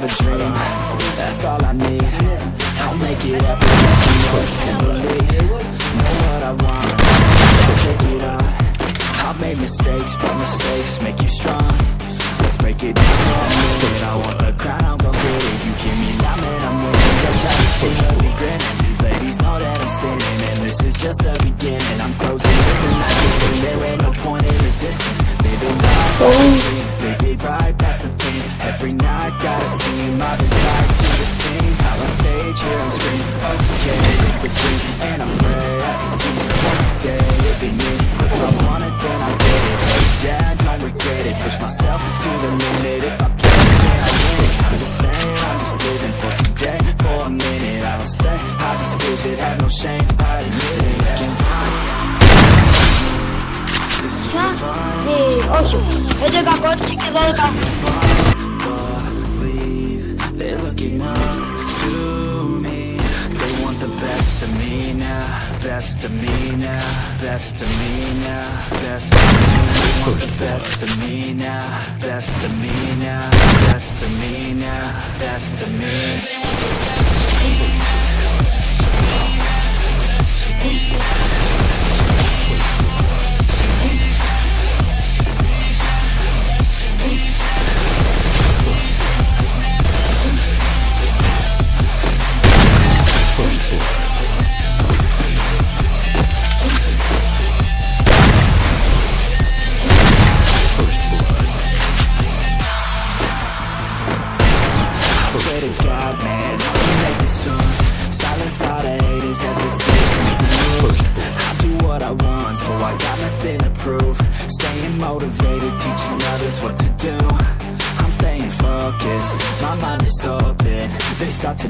have a dream. That's all I need. I'll make it happen Push and believe Know what I want. Take it on. I've made mistakes But mistakes make you strong. Let's make it strong If I want the crown I'm gon' get it. You give me that man I'm winning Cause I should be grinning These ladies know that I'm sinning. And this is just the beginning. I'm closing. In There ain't no point in resisting. every night Got a team, I've been tied to the scene. Out on stage, here I'm screaming Okay, it's the dream, and I'm ready as a team. One day, it'll be me. If I want it, then I'll get it. Dad, don't regret it. Push myself to the limit. If I play it, then I win it I'm just saying, I'm just living for today. For a minute, I don't stay. I just visit, have no shame, I admit it. Hey, 8 Это как отчики волка believe They're looking up to me. They want the best of me now Best of me now Best of me now Best of me now. Want the best of me now Best of me now Best of me now Best of me. now swear to God, man, I can make it soon. Silence all the haters as they say to make I do what I want, so I got nothing to prove. Staying motivated, teaching others what to do. I'm staying focused, my mind is open. They start to